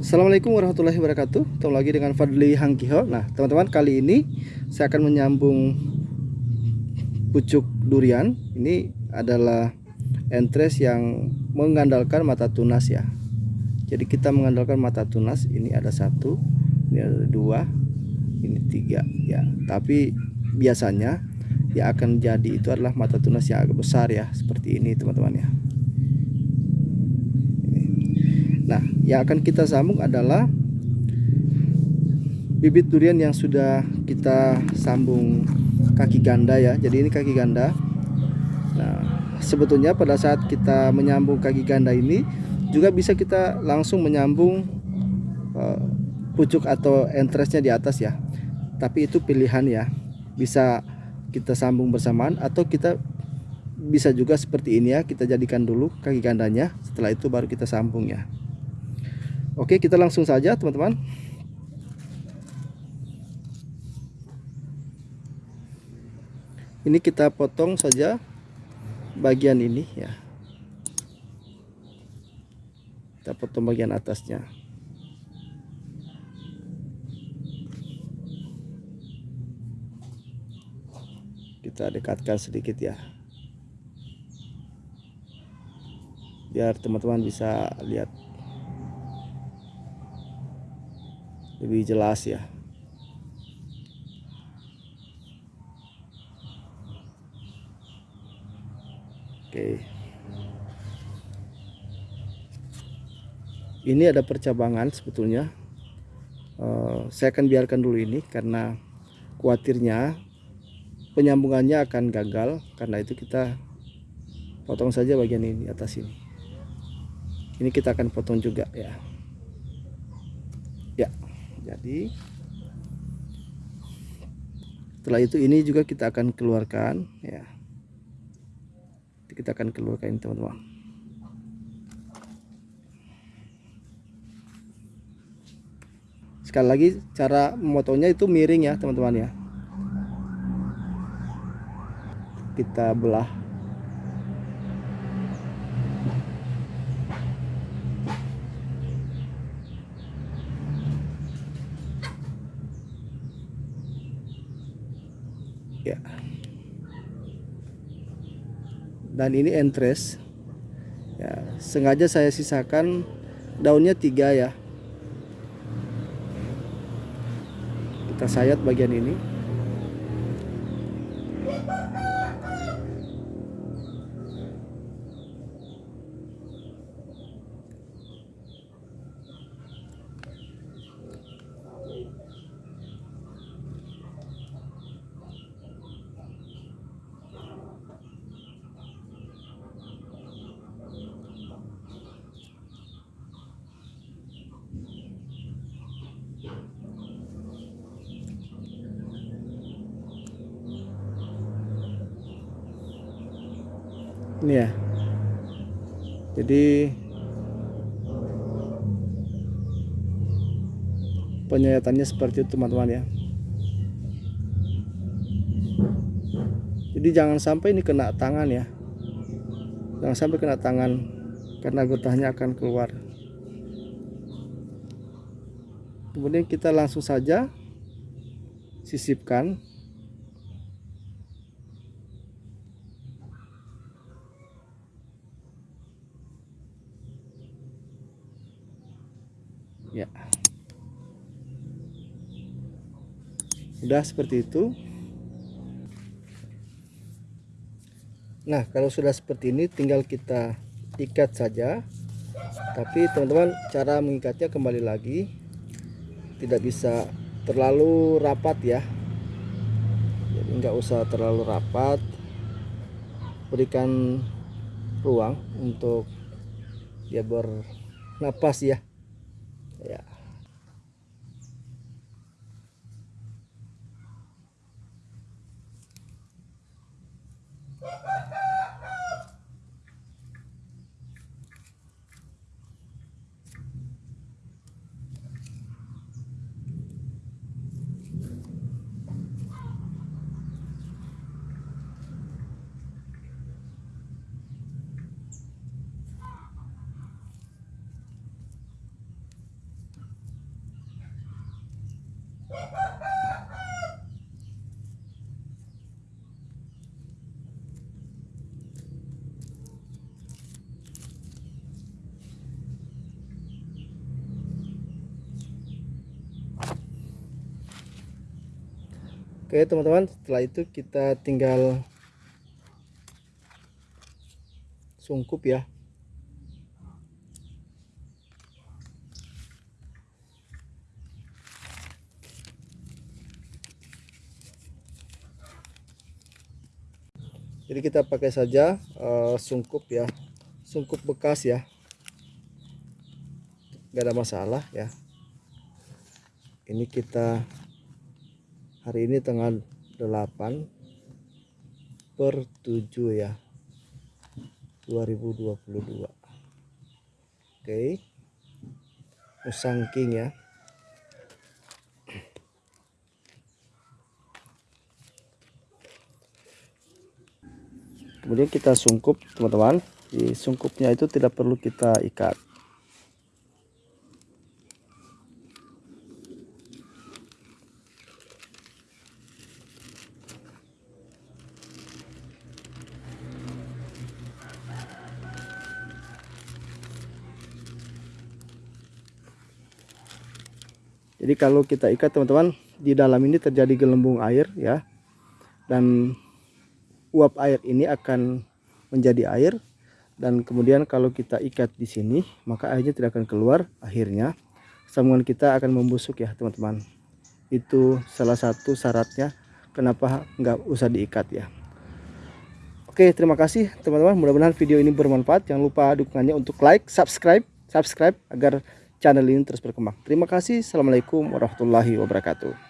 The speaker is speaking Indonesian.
Assalamualaikum warahmatullahi wabarakatuh. Ketemu lagi dengan Fadli Hangkiho. Nah teman-teman kali ini Saya akan menyambung Pucuk durian. Ini adalah Entres yang Mengandalkan mata tunas ya. Jadi kita mengandalkan mata tunas. Ini ada satu Ini ada dua Ini tiga ya. Tapi biasanya Yang akan jadi itu adalah mata tunas yang agak besar ya Seperti ini teman-teman ya Nah, yang akan kita sambung adalah bibit durian yang sudah kita sambung kaki ganda ya. Jadi ini kaki ganda. Nah, sebetulnya pada saat kita menyambung kaki ganda ini juga bisa kita langsung menyambung uh, pucuk atau entresnya di atas ya. Tapi itu pilihan ya. Bisa kita sambung bersamaan atau kita bisa juga seperti ini ya. Kita jadikan dulu kaki gandanya. Setelah itu baru kita sambung ya. Oke kita langsung saja teman-teman. Ini kita potong saja bagian ini ya. Kita potong bagian atasnya. Kita dekatkan sedikit ya. Biar teman-teman bisa lihat lebih jelas ya. Oke. Ini ada percabangan sebetulnya. Uh, saya akan biarkan dulu ini karena khawatirnya penyambungannya akan gagal. Karena itu kita potong saja bagian ini atas ini. Ini kita akan potong juga ya. Ya jadi setelah itu ini juga kita akan keluarkan ya. Kita akan keluarkan teman-teman. Sekali lagi cara memotongnya itu miring ya teman-teman ya. Kita belah ya dan ini entres. Ya sengaja saya sisakan daunnya tiga ya. Kita sayat bagian ini ini ya jadi penyayatannya seperti itu teman-teman ya. Jadi jangan sampai ini kena tangan ya. Jangan sampai kena tangan karena getahnya akan keluar. Kemudian kita langsung saja sisipkan ya. Udah seperti itu. Nah kalau sudah seperti ini tinggal kita ikat saja. Tapi teman-teman cara mengikatnya kembali lagi. Tidak bisa terlalu rapat ya. Jadi nggak usah terlalu rapat. Berikan ruang untuk dia bernapas ya ya Oke teman-teman setelah itu kita tinggal sungkup ya. Jadi kita pakai saja uh, sungkup ya. Sungkup bekas ya. Nggak ada masalah ya. Ini kita hari ini tanggal 8 per 7 ya 2022 oke. Musang king ya. Kemudian kita sungkup teman-teman. Di sungkupnya itu tidak perlu kita ikat jadi kalau kita ikat teman-teman di dalam ini terjadi gelembung air ya. Dan uap air ini akan menjadi air. Dan kemudian kalau kita ikat di sini maka airnya tidak akan keluar akhirnya. Sambungan kita akan membusuk ya teman-teman. Itu salah satu syaratnya kenapa nggak usah diikat ya. Oke terima kasih teman-teman. Mudah-mudahan video ini bermanfaat. Jangan lupa dukungannya untuk like subscribe subscribe agar channel ini terus berkembang. Terima kasih. Assalamualaikum warahmatullahi wabarakatuh.